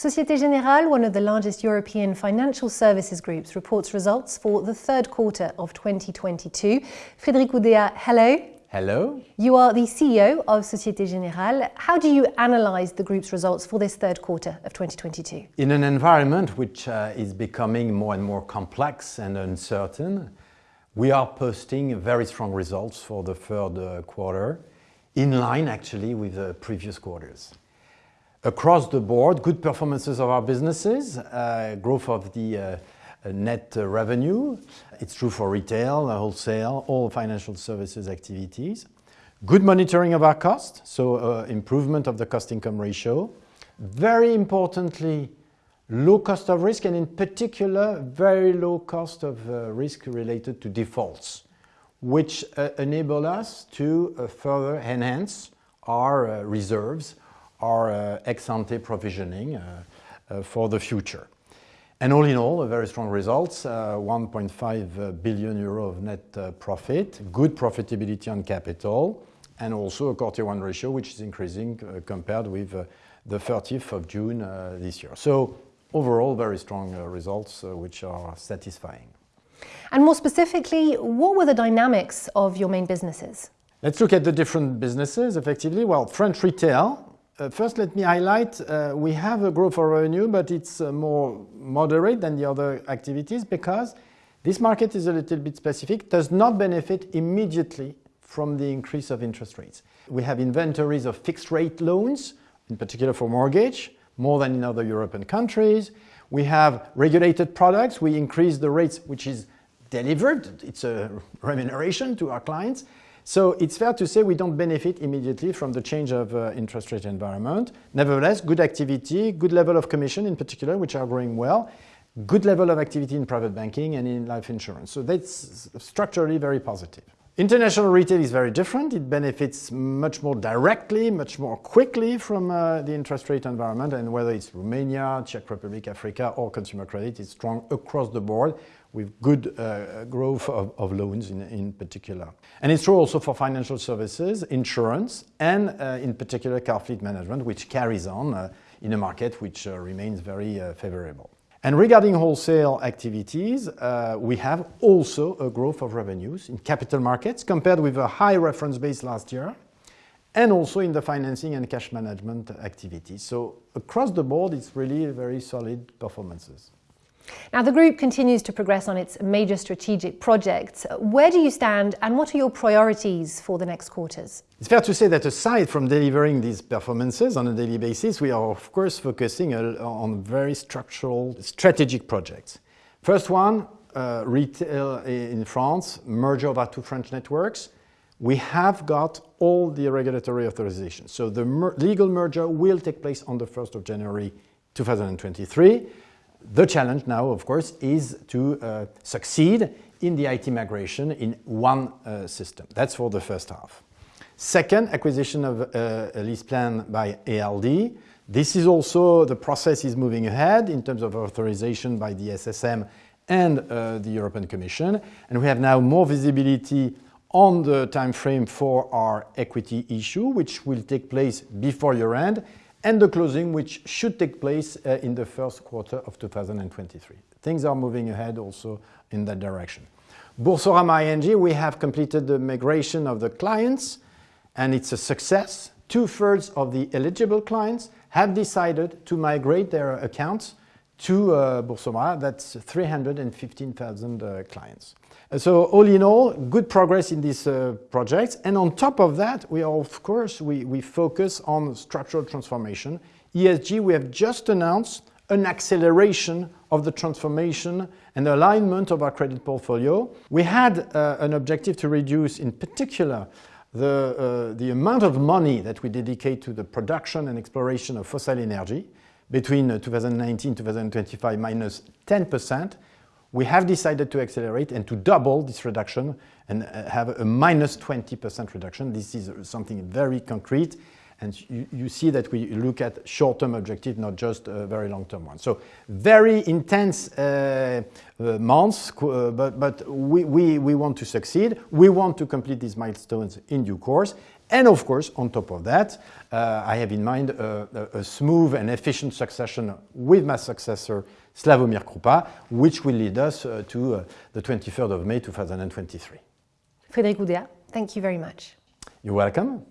Societe Generale, one of the largest European financial services groups, reports results for the third quarter of 2022. Frédéric Oudéa, hello. Hello. You are the CEO of Societe Generale. How do you analyze the group's results for this third quarter of 2022? In an environment which uh, is becoming more and more complex and uncertain, we are posting very strong results for the third uh, quarter, in line actually with the previous quarters. Across the board, good performances of our businesses, uh, growth of the uh, net revenue. It's true for retail, wholesale, all financial services activities. Good monitoring of our costs, so uh, improvement of the cost-income ratio. Very importantly, low cost of risk, and in particular, very low cost of uh, risk related to defaults, which uh, enable us to uh, further enhance our uh, reserves our uh, ex-ante provisioning uh, uh, for the future. And all in all, a very strong results, uh, 1.5 uh, billion euro of net uh, profit, good profitability on capital, and also a Core Tier 1 ratio, which is increasing compared with the 30th of June this year. So overall, very strong results, which are satisfying. And more specifically, what were the dynamics of your main businesses? Let's look at the different businesses effectively. Well, French retail first, let me highlight uh, we have a growth of revenue, but it's uh, more moderate than the other activities because this market is a little bit specific, does not benefit immediately from the increase of interest rates. We have inventories of fixed rate loans, in particular for mortgage, more than in other European countries. We have regulated products. We increase the rates, which is delivered. It's a remuneration to our clients. So it's fair to say we don't benefit immediately from the change of uh, interest rate environment. Nevertheless, good activity, good level of commission in particular, which are growing well, good level of activity in private banking and in life insurance. So that's structurally very positive. International retail is very different. It benefits much more directly, much more quickly from uh, the interest rate environment. And whether it's Romania, Czech Republic, Africa, or consumer credit, it's strong across the board with good uh, growth of, of loans in, in, particular. And it's true also for financial services, insurance, and uh, in particular car fleet management, which carries on uh, in a market which uh, remains very uh, favorable. And regarding wholesale activities, uh, we have also a growth of revenues in capital markets compared with a high reference base last year, and also in the financing and cash management activities. So across the board, it's really very solid performances. Now, the group continues to progress on its major strategic projects. Where do you stand and what are your priorities for the next quarters? It's fair to say that aside from delivering these performances on a daily basis, we are, of course, focusing on very structural strategic projects. First one, uh, retail in France, merger of our two French networks. We have got all the regulatory authorizations. So the mer legal merger will take place on the 1st of January 2023. The challenge now, of course, is to uh, succeed in the IT migration in one uh, system. That's for the first half. Second, acquisition of uh, a LeasePlan by ALD. This is also, the process is moving ahead in terms of authorization by the SSM and uh, the European Commission. And we have now more visibility on the time frame for our equity issue, which will take place before year end and the closing, which should take place uh, in the first quarter of 2023. Things are moving ahead also in that direction. Boursorama ING, we have completed the migration of the clients, and it's a success. Two-thirds of the eligible clients have decided to migrate their accounts to uh, Boursorama. That's 315,000 uh, clients. So all in all, good progress in these uh, projects. And on top of that, we are, of course, we, we focus on structural transformation. ESG, we have just announced an acceleration of the transformation and alignment of our credit portfolio. We had uh, an objective to reduce, in particular, the, uh, the amount of money that we dedicate to the production and exploration of fossil energy between uh, 2019 2025 minus minus 10 percent we have decided to accelerate and to double this reduction and uh, have a minus 20% reduction. This is something very concrete. And you, you see that we look at short-term objective, not just a very long-term ones. So very intense uh, uh, months, uh, but, but we, we, we want to succeed. We want to complete these milestones in due course. And of course, on top of that, uh, I have in mind a, a, a, smooth and efficient succession with my successor, Slavomir Krupa, which will lead us uh, to uh, the 23rd of May 2023. Frédéric Oudéa, thank you very much. You're welcome.